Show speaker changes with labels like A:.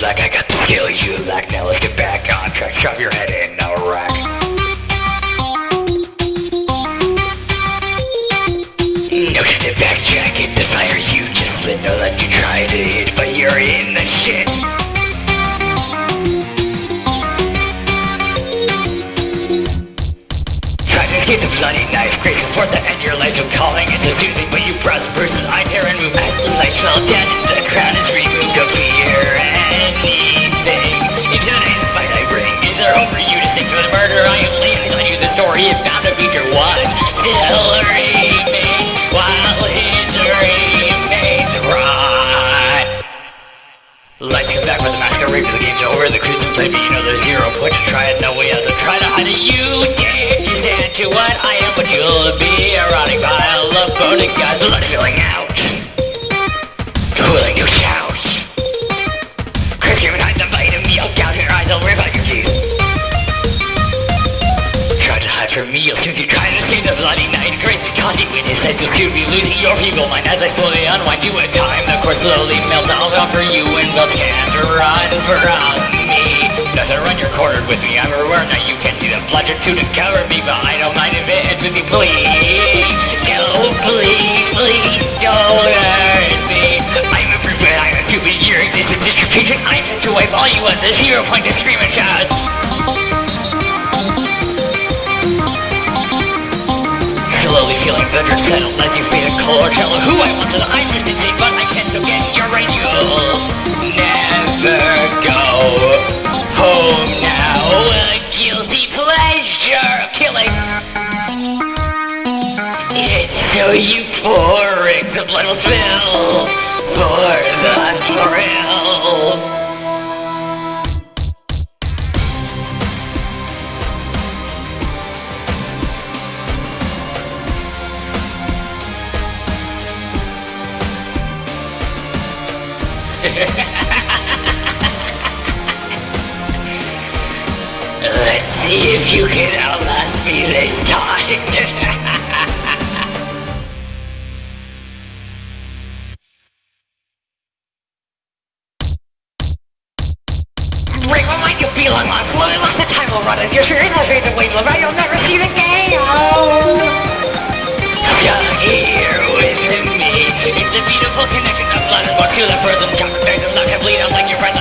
A: like I got to kill you Like Now let's get back on track. Shove your head in a rack. No shit back jacket, desire you just lit. Know that you tried it, but you're in the shit. Trying to escape the bloody knife, crazy for the end your life. I'm calling the soothing, but you browse one. Still remains, while history remains right. Lights come back with the masquerade for the game's over. The crews play me, you know there's zero point to try it. No way out try to hide it. You dare to stand to what I am, what you'll be. Erotic pile of boning guys, blood filling out. Cooling your shout. Chris, you hide the bite of me. I'll gouge your eyes, I'll rip out your teeth. Try to hide from me, you'll soon bloody night. Great cause you witness that you'll be losing your people mind as I slowly unwind you at time. The course slowly melts, I'll offer you and they'll can't run from me. Nothing run, you're with me. I'm aware that you can see the bludgeon to cover me, but I don't mind if it ends with me. Please, no, please, please don't hurt me. I'm a but I'm a stupid. You're this is distribution. I'm to wipe all you want. The zero point to scream and shout. Better settled as you fade a color tell who I want to I'm just insane but I can't forget you're right you'll never go home now. A guilty pleasure killing. It's so euphoric the blood will spill for the thrill you get on that feeling tight. Wait, what might you feel unlocked? Well, lots the time will run, and you're sure in the face of wait, right? You'll never see the day, oh! You're here with me. It's a beautiful connection of blood and molecular birth and conversation. Not complete, like your friend.